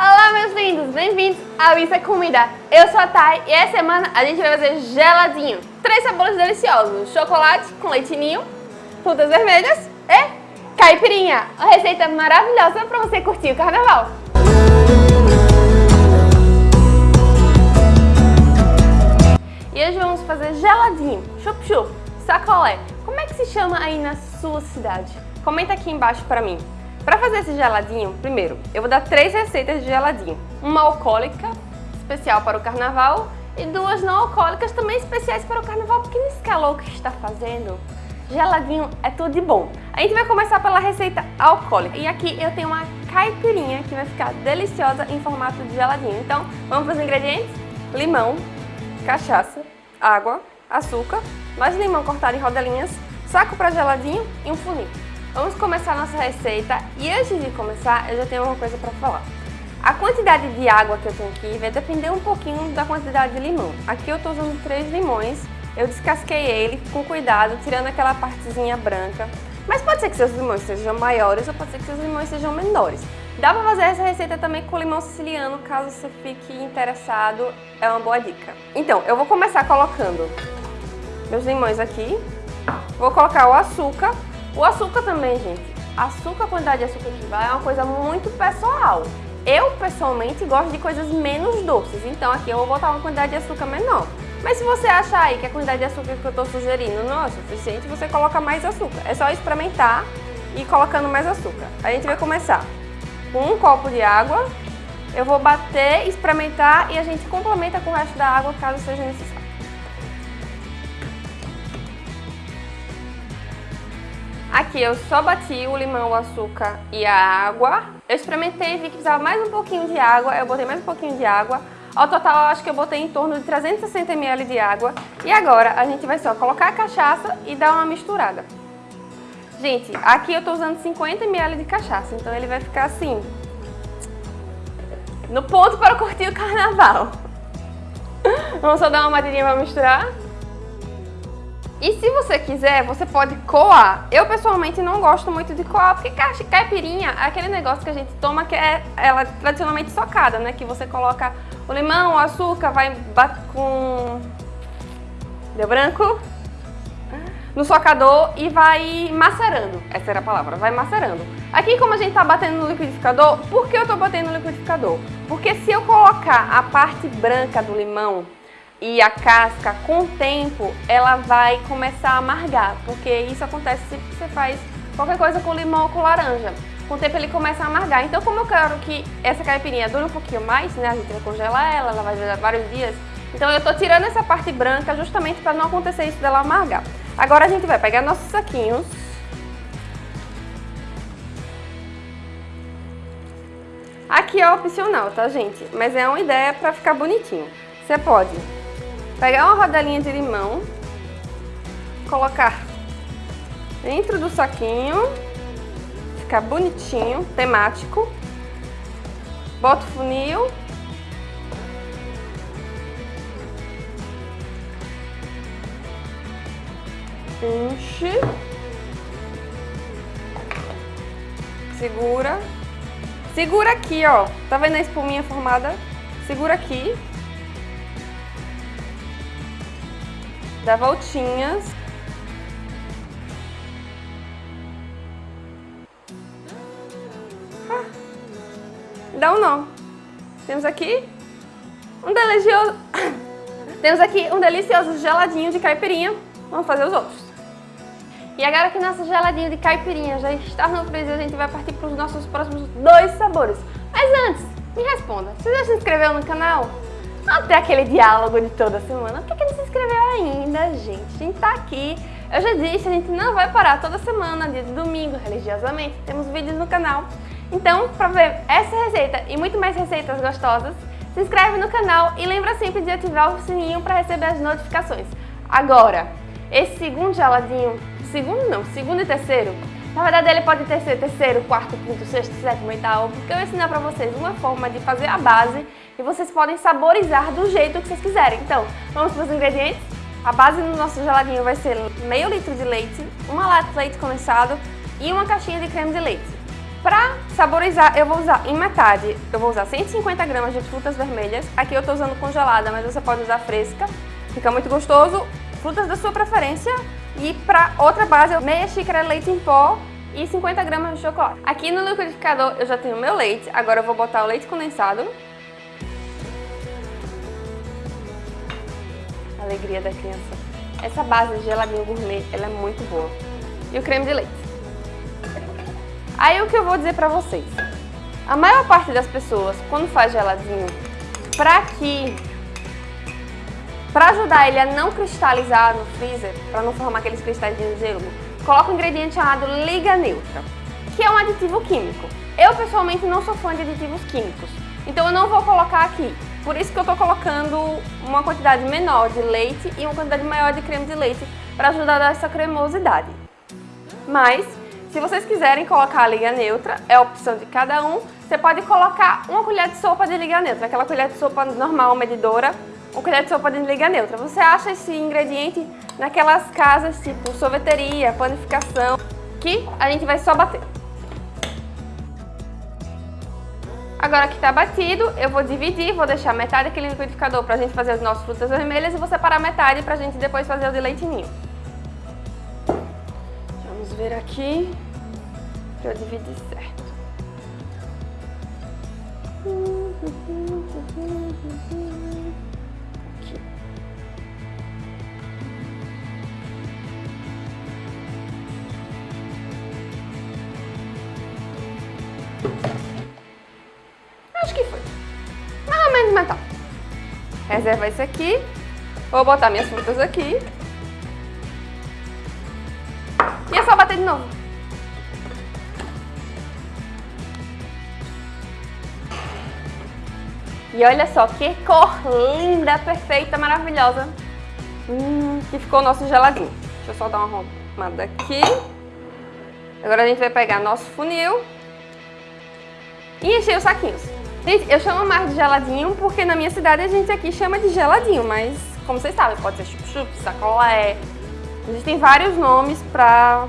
Olá, meus lindos! Bem-vindos ao Isso é Comida. Eu sou a Thay e essa semana a gente vai fazer geladinho. Três sabores deliciosos. Chocolate com leitinho, frutas vermelhas e caipirinha. Uma receita maravilhosa para você curtir o carnaval. E hoje vamos fazer geladinho, chup-chup, sacolé. Como é que se chama aí na sua cidade? Comenta aqui embaixo para mim. Para fazer esse geladinho, primeiro, eu vou dar três receitas de geladinho. Uma alcoólica, especial para o carnaval, e duas não alcoólicas, também especiais para o carnaval, porque nesse calor que está fazendo, geladinho é tudo de bom. A gente vai começar pela receita alcoólica. E aqui eu tenho uma caipirinha que vai ficar deliciosa em formato de geladinho. Então, vamos para os ingredientes? Limão, cachaça, água, açúcar, mais limão cortado em rodelinhas, saco para geladinho e um funil. Vamos começar nossa receita e antes de começar eu já tenho uma coisa para falar. A quantidade de água que eu tenho aqui vai depender um pouquinho da quantidade de limão. Aqui eu estou usando três limões, eu descasquei ele com cuidado, tirando aquela partezinha branca. Mas pode ser que seus limões sejam maiores ou pode ser que seus limões sejam menores. Dá para fazer essa receita também com limão siciliano, caso você fique interessado, é uma boa dica. Então, eu vou começar colocando meus limões aqui, vou colocar o açúcar, o açúcar também, gente. Açúcar, a quantidade de açúcar que vai é uma coisa muito pessoal. Eu, pessoalmente, gosto de coisas menos doces, então aqui eu vou botar uma quantidade de açúcar menor. Mas se você achar aí que a quantidade de açúcar que eu estou sugerindo não é suficiente, você coloca mais açúcar. É só experimentar e colocando mais açúcar. A gente vai começar com um copo de água. Eu vou bater, experimentar e a gente complementa com o resto da água caso seja necessário. Aqui eu só bati o limão, o açúcar e a água. Eu experimentei e vi que precisava mais um pouquinho de água, eu botei mais um pouquinho de água. Ao total, eu acho que eu botei em torno de 360 ml de água. E agora, a gente vai só colocar a cachaça e dar uma misturada. Gente, aqui eu tô usando 50 ml de cachaça, então ele vai ficar assim, no ponto para curtir o carnaval. Vamos só dar uma batidinha para misturar. E se você quiser, você pode coar. Eu pessoalmente não gosto muito de coar, porque caipirinha é aquele negócio que a gente toma que é ela é tradicionalmente socada, né? Que você coloca o limão, o açúcar, vai com... Deu branco? No socador e vai macerando. Essa era a palavra, vai macerando. Aqui como a gente tá batendo no liquidificador, por que eu tô batendo no liquidificador? Porque se eu colocar a parte branca do limão e a casca, com o tempo, ela vai começar a amargar, porque isso acontece se você faz qualquer coisa com limão ou com laranja. Com o tempo ele começa a amargar. Então, como eu quero que essa caipirinha dure um pouquinho mais, né, a gente vai congelar ela, ela vai durar vários dias, então eu tô tirando essa parte branca justamente para não acontecer isso dela amargar. Agora a gente vai pegar nossos saquinhos. Aqui é opcional, tá, gente? Mas é uma ideia para ficar bonitinho. Você pode Pegar uma rodelinha de limão, colocar dentro do saquinho, ficar bonitinho, temático. Bota o funil. Enche. Segura. Segura aqui, ó. Tá vendo a espuminha formada? Segura aqui. Dá voltinhas. Ah, dá um nó. Temos aqui um delicioso... Temos aqui um delicioso geladinho de caipirinha. Vamos fazer os outros. E agora que nosso geladinho de caipirinha já está no freezer, a gente vai partir para os nossos próximos dois sabores. Mas antes, me responda, você já se inscreveu no canal? Até aquele diálogo de toda semana. Por que não se inscreveu ainda, gente? A gente tá aqui. Eu já disse, a gente não vai parar toda semana, dia de domingo, religiosamente. Temos vídeos no canal. Então, para ver essa receita e muito mais receitas gostosas, se inscreve no canal e lembra sempre de ativar o sininho para receber as notificações. Agora, esse segundo geladinho, segundo não, segundo e terceiro, na verdade ele pode ter ser terceiro, quarto, quinto, sexto, sétimo, oitavo, porque eu ensinar para vocês uma forma de fazer a base e vocês podem saborizar do jeito que vocês quiserem. Então, vamos para os ingredientes? A base do nosso geladinho vai ser meio litro de leite, uma lata de leite condensado e uma caixinha de creme de leite. Para saborizar, eu vou usar em metade, eu vou usar 150 gramas de frutas vermelhas. Aqui eu estou usando congelada, mas você pode usar fresca. Fica muito gostoso. Frutas da sua preferência. E para outra base, meia xícara de leite em pó e 50 gramas de chocolate. Aqui no liquidificador eu já tenho meu leite. Agora eu vou botar o leite condensado. Alegria da criança. Essa base de geladinho gourmet, ela é muito boa. E o creme de leite. Aí o que eu vou dizer pra vocês. A maior parte das pessoas, quando faz geladinho, pra que... Pra ajudar ele a não cristalizar no freezer, pra não formar aqueles cristais de gelo, coloca um ingrediente chamado Liga Neutra, que é um aditivo químico. Eu, pessoalmente, não sou fã de aditivos químicos, então eu não vou colocar aqui. Por isso que eu estou colocando uma quantidade menor de leite e uma quantidade maior de creme de leite para ajudar a dar essa cremosidade. Mas, se vocês quiserem colocar a liga neutra, é a opção de cada um, você pode colocar uma colher de sopa de liga neutra, aquela colher de sopa normal, medidora, uma colher de sopa de liga neutra. Você acha esse ingrediente naquelas casas tipo sorveteria, panificação, que a gente vai só bater. Agora que está batido, eu vou dividir, vou deixar metade no liquidificador para a gente fazer as nossas frutas vermelhas e vou separar metade para a gente depois fazer o de leitinho. Vamos ver aqui que eu dividi certo. Aqui. Acho que foi. Mais ou menos metade. Reserva isso aqui. Vou botar minhas frutas aqui. E é só bater de novo. E olha só que cor linda, perfeita, maravilhosa. Hum, que ficou o nosso geladinho. Deixa eu só dar uma arrumada aqui. Agora a gente vai pegar nosso funil e encher os saquinhos. Gente, eu chamo mais de geladinho porque na minha cidade a gente aqui chama de geladinho, mas como vocês sabem, pode ser chup-chup, sacolé. Existem vários nomes pra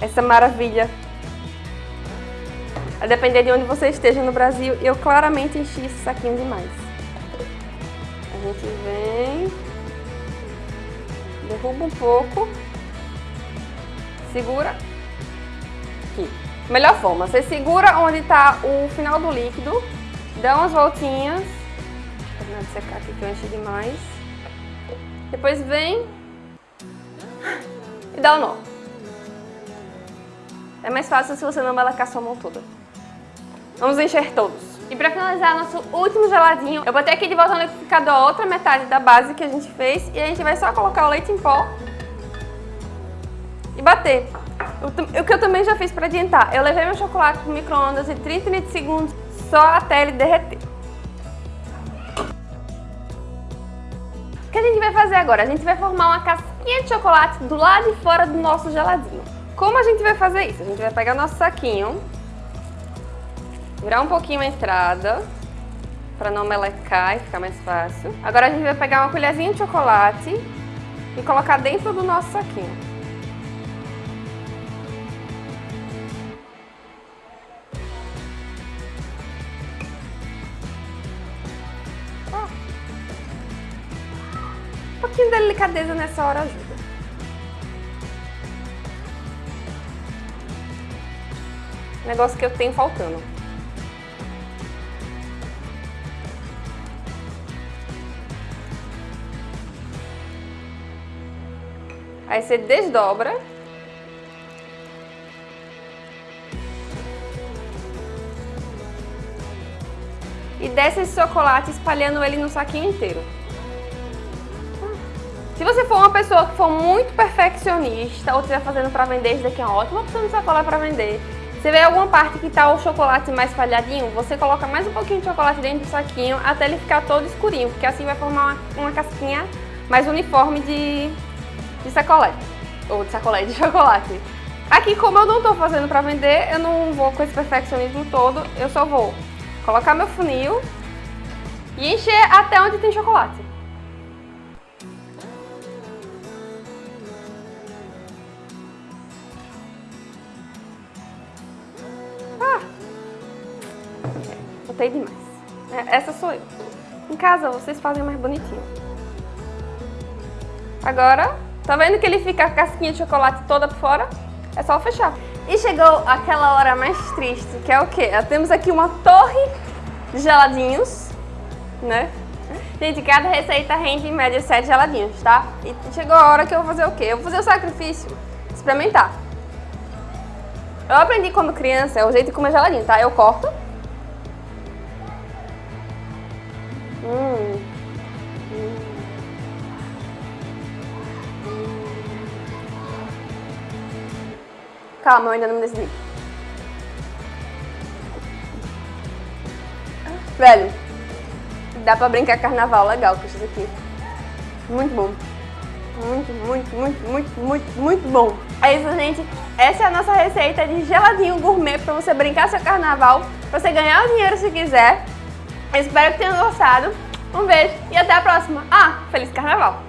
essa maravilha. A depender de onde você esteja no Brasil, eu claramente enchi esse saquinho demais. A gente vem, derruba um pouco, segura aqui. Melhor forma, você segura onde está o final do líquido, dá umas voltinhas, terminar de secar aqui que eu enchi demais, depois vem e dá o um nó. É mais fácil se você não melecar sua mão toda. Vamos encher todos. E para finalizar nosso último geladinho, eu botei aqui de volta no liquidificador a outra metade da base que a gente fez e a gente vai só colocar o leite em pó e bater. O que eu também já fiz para adiantar, eu levei meu chocolate para o micro-ondas de 30 30 segundos só até ele derreter. O que a gente vai fazer agora? A gente vai formar uma casquinha de chocolate do lado de fora do nosso geladinho. Como a gente vai fazer isso? A gente vai pegar nosso saquinho, virar um pouquinho a entrada, para não melecar e ficar mais fácil. Agora a gente vai pegar uma colherzinha de chocolate e colocar dentro do nosso saquinho. Delicadeza nessa hora ajuda. Negócio que eu tenho faltando. Aí você desdobra. E desce esse chocolate espalhando ele no saquinho inteiro. Se você for uma pessoa que for muito perfeccionista ou estiver fazendo para vender, isso daqui é uma ótima opção de sacola para vender. Você vê alguma parte que está o chocolate mais falhadinho, você coloca mais um pouquinho de chocolate dentro do saquinho até ele ficar todo escurinho, porque assim vai formar uma, uma casquinha mais uniforme de, de sacolé, ou de sacolé de chocolate. Aqui, como eu não estou fazendo para vender, eu não vou com esse perfeccionismo todo, eu só vou colocar meu funil e encher até onde tem chocolate. Botei demais. É, essa sou eu. Em casa vocês fazem mais bonitinho. Agora, tá vendo que ele fica a casquinha de chocolate toda por fora? É só fechar. E chegou aquela hora mais triste, que é o quê? Temos aqui uma torre de geladinhos, né? Gente, cada receita rende em média 7 geladinhos, tá? E chegou a hora que eu vou fazer o quê? Eu vou fazer o sacrifício, experimentar. Eu aprendi quando criança, é o jeito de comer geladinho, tá? Eu corto. Calma, eu ainda não me decidi. Velho, dá pra brincar carnaval legal com isso aqui. Muito bom. Muito, muito, muito, muito, muito, muito bom. É isso, gente. Essa é a nossa receita de geladinho gourmet para você brincar seu carnaval, para você ganhar o dinheiro se quiser. Espero que tenham gostado. Um beijo e até a próxima. Ah, feliz carnaval!